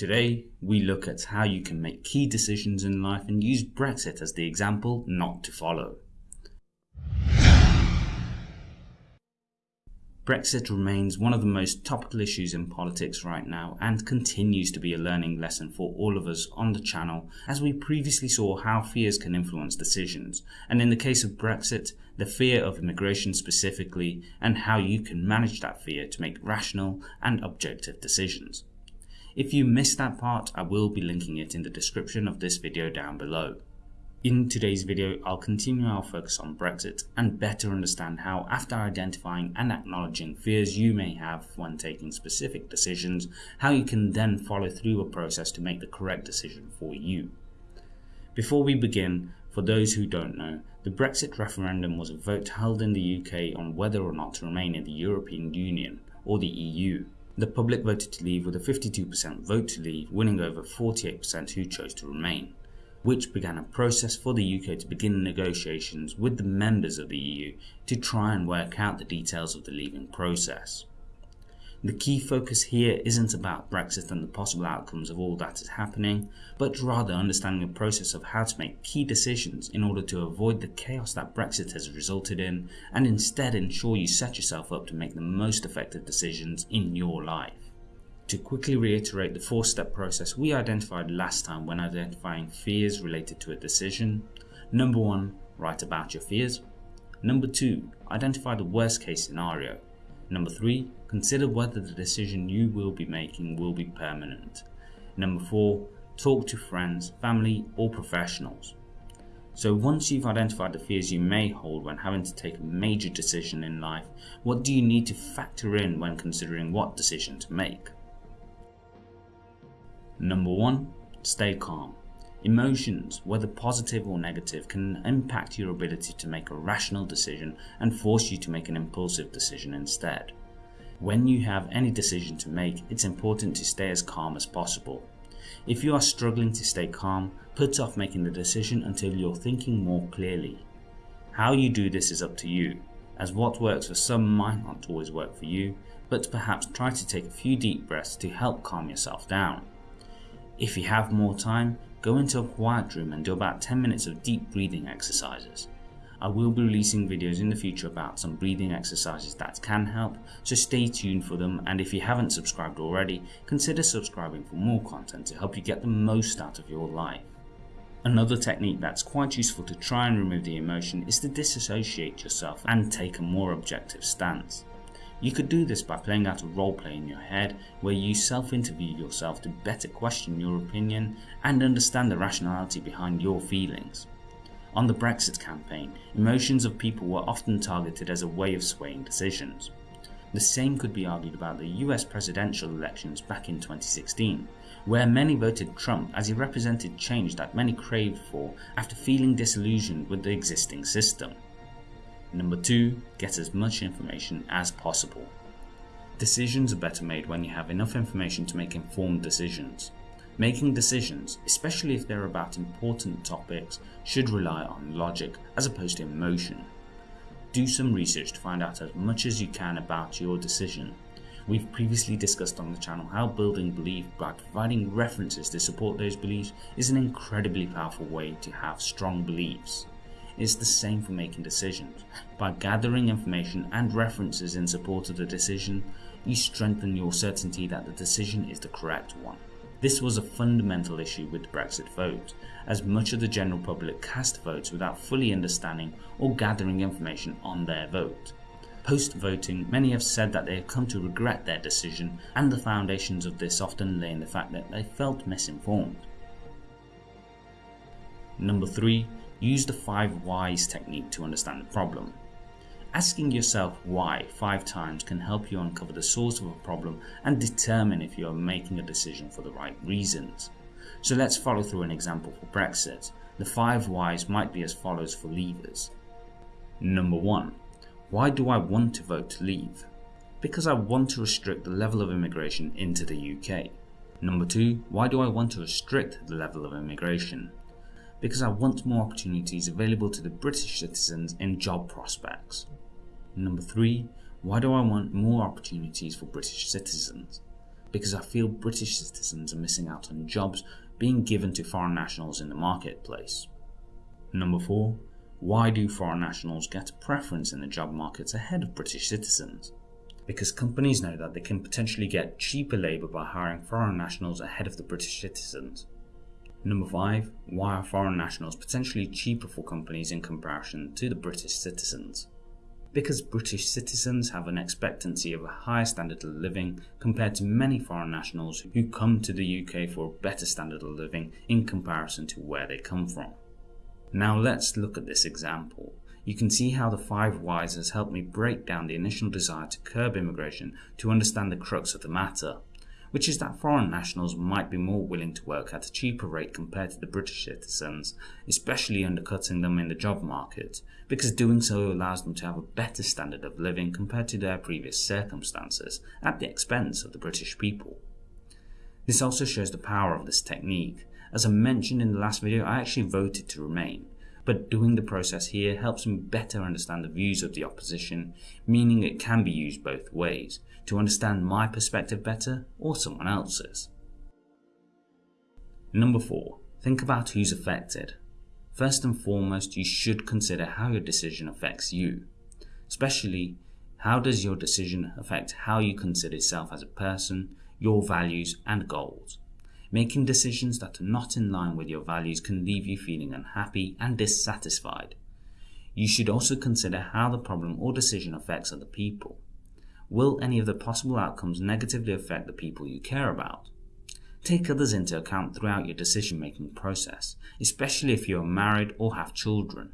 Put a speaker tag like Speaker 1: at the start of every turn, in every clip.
Speaker 1: Today, we look at how you can make key decisions in life and use Brexit as the example not to follow. Brexit remains one of the most topical issues in politics right now and continues to be a learning lesson for all of us on the channel as we previously saw how fears can influence decisions and in the case of Brexit, the fear of immigration specifically and how you can manage that fear to make rational and objective decisions. If you missed that part, I will be linking it in the description of this video down below. In today's video, I'll continue our focus on Brexit and better understand how after identifying and acknowledging fears you may have when taking specific decisions, how you can then follow through a process to make the correct decision for you. Before we begin, for those who don't know, the Brexit referendum was a vote held in the UK on whether or not to remain in the European Union or the EU. The public voted to leave with a 52% vote to leave, winning over 48% who chose to remain which began a process for the UK to begin negotiations with the members of the EU to try and work out the details of the leaving process. The key focus here isn't about Brexit and the possible outcomes of all that is happening, but rather understanding the process of how to make key decisions in order to avoid the chaos that Brexit has resulted in and instead ensure you set yourself up to make the most effective decisions in your life. To quickly reiterate the four step process we identified last time when identifying fears related to a decision. Number one, write about your fears. Number two, identify the worst case scenario. Number three, consider whether the decision you will be making will be permanent. Number four, talk to friends, family, or professionals. So once you've identified the fears you may hold when having to take a major decision in life, what do you need to factor in when considering what decision to make? Number one, stay calm. Emotions, whether positive or negative, can impact your ability to make a rational decision and force you to make an impulsive decision instead. When you have any decision to make, it's important to stay as calm as possible. If you are struggling to stay calm, put off making the decision until you're thinking more clearly. How you do this is up to you, as what works for some might not always work for you, but perhaps try to take a few deep breaths to help calm yourself down. If you have more time, go into a quiet room and do about 10 minutes of deep breathing exercises. I will be releasing videos in the future about some breathing exercises that can help, so stay tuned for them and if you haven't subscribed already, consider subscribing for more content to help you get the most out of your life. Another technique that's quite useful to try and remove the emotion is to disassociate yourself and take a more objective stance. You could do this by playing out a roleplay in your head where you self-interview yourself to better question your opinion and understand the rationality behind your feelings. On the Brexit campaign, emotions of people were often targeted as a way of swaying decisions. The same could be argued about the US presidential elections back in 2016, where many voted Trump as he represented change that many craved for after feeling disillusioned with the existing system. Number 2. Get as much information as possible. Decisions are better made when you have enough information to make informed decisions. Making decisions, especially if they're about important topics, should rely on logic as opposed to emotion. Do some research to find out as much as you can about your decision. We've previously discussed on the channel how building belief by providing references to support those beliefs is an incredibly powerful way to have strong beliefs It's the same for making decisions. By gathering information and references in support of the decision, you strengthen your certainty that the decision is the correct one. This was a fundamental issue with the Brexit vote, as much of the general public cast votes without fully understanding or gathering information on their vote. Post voting, many have said that they have come to regret their decision, and the foundations of this often lay in the fact that they felt misinformed. Number 3 use the 5 whys technique to understand the problem. Asking yourself why five times can help you uncover the source of a problem and determine if you are making a decision for the right reasons. So let's follow through an example for Brexit. The 5 whys might be as follows for leavers. Number 1. Why do I want to vote to leave? Because I want to restrict the level of immigration into the UK. Number 2. Why do I want to restrict the level of immigration? Because I want more opportunities available to the British citizens in job prospects. Number 3. Why do I want more opportunities for British citizens? because I feel British citizens are missing out on jobs being given to foreign nationals in the marketplace. Number 4. Why do foreign nationals get a preference in the job markets ahead of British citizens? Because companies know that they can potentially get cheaper labour by hiring foreign nationals ahead of the British citizens. Number 5. Why are foreign nationals potentially cheaper for companies in comparison to the British citizens? Because British citizens have an expectancy of a higher standard of living compared to many foreign nationals who come to the UK for a better standard of living in comparison to where they come from. Now let's look at this example. You can see how the five whys has helped me break down the initial desire to curb immigration to understand the crux of the matter which is that foreign nationals might be more willing to work at a cheaper rate compared to the British citizens, especially undercutting them in the job market, because doing so allows them to have a better standard of living compared to their previous circumstances at the expense of the British people. This also shows the power of this technique. As I mentioned in the last video, I actually voted to remain, but doing the process here helps me better understand the views of the opposition, meaning it can be used both ways, to understand my perspective better or someone else's. Number 4. Think about who's affected. First and foremost, you should consider how your decision affects you. Especially, how does your decision affect how you consider yourself as a person, your values and goals? Making decisions that are not in line with your values can leave you feeling unhappy and dissatisfied. You should also consider how the problem or decision affects other people. Will any of the possible outcomes negatively affect the people you care about? Take others into account throughout your decision making process, especially if you are married or have children.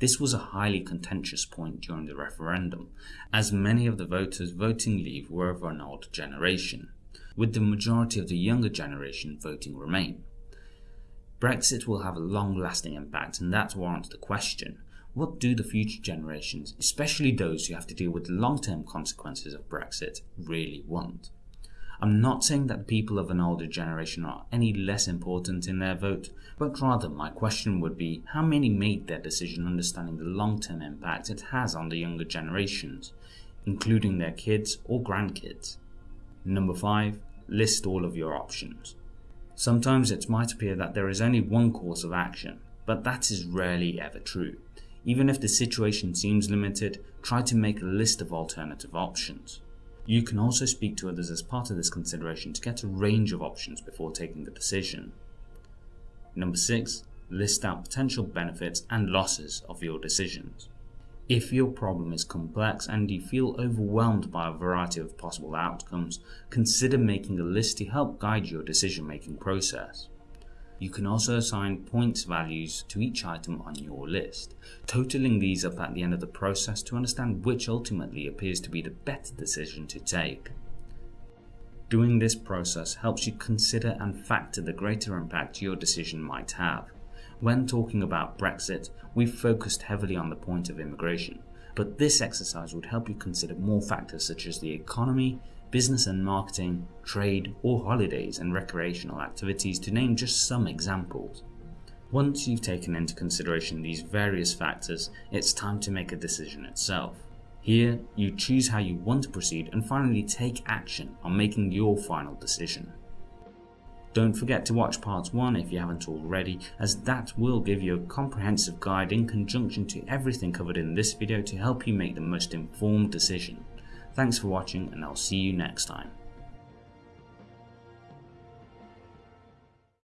Speaker 1: This was a highly contentious point during the referendum, as many of the voters voting leave were of an older generation with the majority of the younger generation voting Remain. Brexit will have a long lasting impact, and that warrants the question what do the future generations, especially those who have to deal with the long term consequences of Brexit, really want? I'm not saying that the people of an older generation are any less important in their vote, but rather my question would be how many made their decision understanding the long term impact it has on the younger generations, including their kids or grandkids? Number 5 list all of your options. Sometimes it might appear that there is only one course of action, but that is rarely ever true. Even if the situation seems limited, try to make a list of alternative options. You can also speak to others as part of this consideration to get a range of options before taking the decision. Number 6. List out potential benefits and losses of your decisions. If your problem is complex and you feel overwhelmed by a variety of possible outcomes, consider making a list to help guide your decision making process. You can also assign points values to each item on your list, totaling these up at the end of the process to understand which ultimately appears to be the better decision to take. Doing this process helps you consider and factor the greater impact your decision might have. When talking about Brexit, we've focused heavily on the point of immigration, but this exercise would help you consider more factors such as the economy, business and marketing, trade, or holidays and recreational activities to name just some examples. Once you've taken into consideration these various factors, it's time to make a decision itself. Here, you choose how you want to proceed and finally take action on making your final decision. Don't forget to watch part 1 if you haven't already, as that will give you a comprehensive guide in conjunction to everything covered in this video to help you make the most informed decision. Thanks for watching and I'll see you next time.